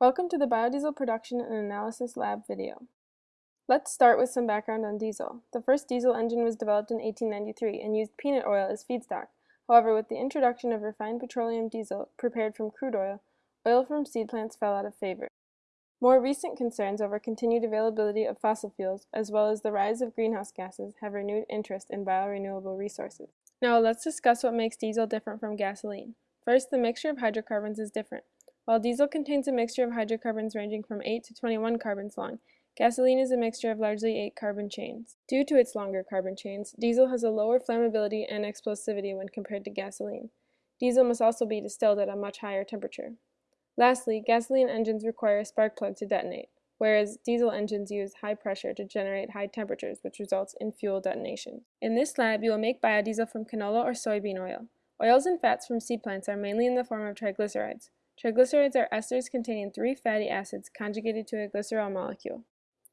Welcome to the Biodiesel Production and Analysis Lab video. Let's start with some background on diesel. The first diesel engine was developed in 1893 and used peanut oil as feedstock. However, with the introduction of refined petroleum diesel prepared from crude oil, oil from seed plants fell out of favor. More recent concerns over continued availability of fossil fuels, as well as the rise of greenhouse gases, have renewed interest in biorenewable resources. Now let's discuss what makes diesel different from gasoline. First, the mixture of hydrocarbons is different. While diesel contains a mixture of hydrocarbons ranging from 8 to 21 carbons long, gasoline is a mixture of largely 8 carbon chains. Due to its longer carbon chains, diesel has a lower flammability and explosivity when compared to gasoline. Diesel must also be distilled at a much higher temperature. Lastly, gasoline engines require a spark plug to detonate, whereas diesel engines use high pressure to generate high temperatures, which results in fuel detonation. In this lab, you will make biodiesel from canola or soybean oil. Oils and fats from seed plants are mainly in the form of triglycerides. Triglycerides are esters containing three fatty acids conjugated to a glycerol molecule.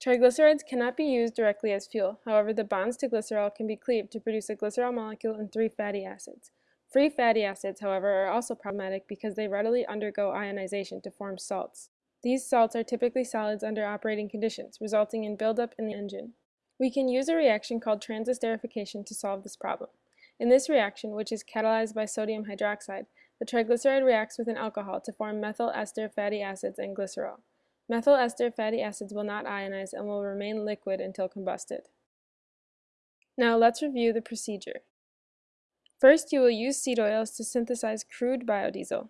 Triglycerides cannot be used directly as fuel, however the bonds to glycerol can be cleaved to produce a glycerol molecule and three fatty acids. Free fatty acids, however, are also problematic because they readily undergo ionization to form salts. These salts are typically solids under operating conditions, resulting in buildup in the engine. We can use a reaction called transesterification to solve this problem. In this reaction, which is catalyzed by sodium hydroxide, the triglyceride reacts with an alcohol to form methyl ester fatty acids and glycerol. Methyl ester fatty acids will not ionize and will remain liquid until combusted. Now let's review the procedure. First, you will use seed oils to synthesize crude biodiesel.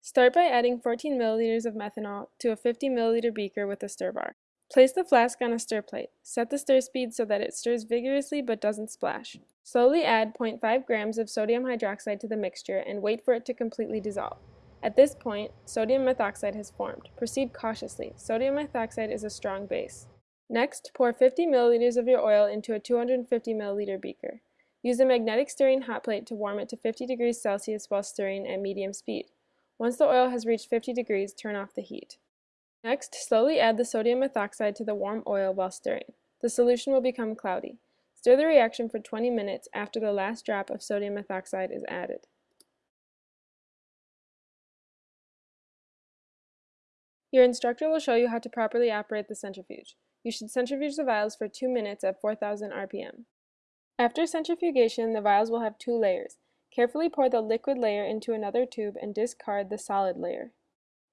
Start by adding 14 milliliters of methanol to a 50 milliliter beaker with a stir bar. Place the flask on a stir plate. Set the stir speed so that it stirs vigorously but doesn't splash. Slowly add 0.5 grams of sodium hydroxide to the mixture and wait for it to completely dissolve. At this point, sodium methoxide has formed. Proceed cautiously. Sodium methoxide is a strong base. Next, pour 50 milliliters of your oil into a 250 milliliter beaker. Use a magnetic stirring hot plate to warm it to 50 degrees Celsius while stirring at medium speed. Once the oil has reached 50 degrees, turn off the heat. Next, slowly add the sodium methoxide to the warm oil while stirring. The solution will become cloudy. Stir the reaction for 20 minutes after the last drop of sodium methoxide is added. Your instructor will show you how to properly operate the centrifuge. You should centrifuge the vials for 2 minutes at 4000 RPM. After centrifugation, the vials will have two layers. Carefully pour the liquid layer into another tube and discard the solid layer.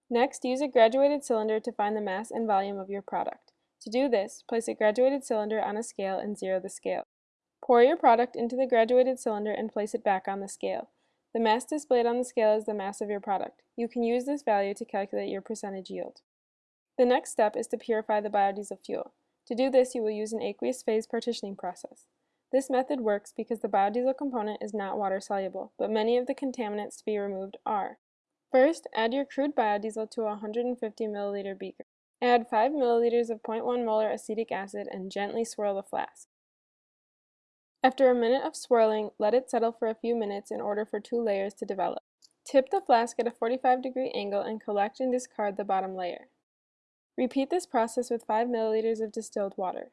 Next, use a graduated cylinder to find the mass and volume of your product. To do this, place a graduated cylinder on a scale and zero the scale. Pour your product into the graduated cylinder and place it back on the scale. The mass displayed on the scale is the mass of your product. You can use this value to calculate your percentage yield. The next step is to purify the biodiesel fuel. To do this, you will use an aqueous phase partitioning process. This method works because the biodiesel component is not water soluble, but many of the contaminants to be removed are. First, add your crude biodiesel to a 150 milliliter beaker. Add 5 milliliters of 0.1 molar acetic acid and gently swirl the flask. After a minute of swirling, let it settle for a few minutes in order for two layers to develop. Tip the flask at a 45 degree angle and collect and discard the bottom layer. Repeat this process with 5 milliliters of distilled water.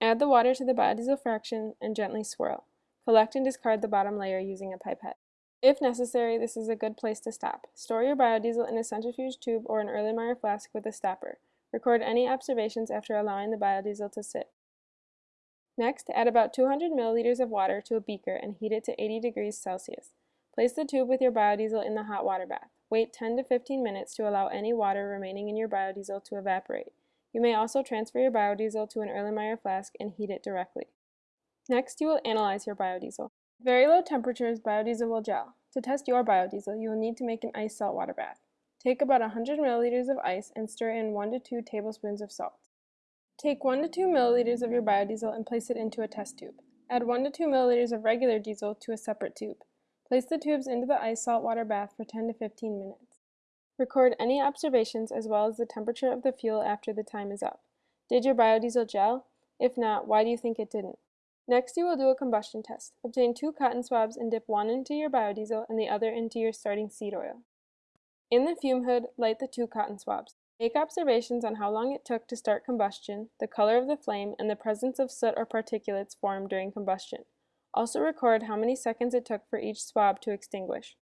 Add the water to the biodiesel fraction and gently swirl. Collect and discard the bottom layer using a pipette. If necessary, this is a good place to stop. Store your biodiesel in a centrifuge tube or an Erlenmeyer flask with a stopper. Record any observations after allowing the biodiesel to sit. Next, add about 200 milliliters of water to a beaker and heat it to 80 degrees Celsius. Place the tube with your biodiesel in the hot water bath. Wait 10 to 15 minutes to allow any water remaining in your biodiesel to evaporate. You may also transfer your biodiesel to an Erlenmeyer flask and heat it directly. Next, you will analyze your biodiesel. Very low temperatures, biodiesel will gel. To test your biodiesel, you will need to make an ice salt water bath. Take about 100 milliliters of ice and stir in 1 to 2 tablespoons of salt. Take 1 to 2 milliliters of your biodiesel and place it into a test tube. Add 1 to 2 milliliters of regular diesel to a separate tube. Place the tubes into the ice salt water bath for 10 to 15 minutes. Record any observations as well as the temperature of the fuel after the time is up. Did your biodiesel gel? If not, why do you think it didn't? Next, you will do a combustion test. Obtain two cotton swabs and dip one into your biodiesel and the other into your starting seed oil. In the fume hood, light the two cotton swabs. Make observations on how long it took to start combustion, the color of the flame, and the presence of soot or particulates formed during combustion. Also record how many seconds it took for each swab to extinguish.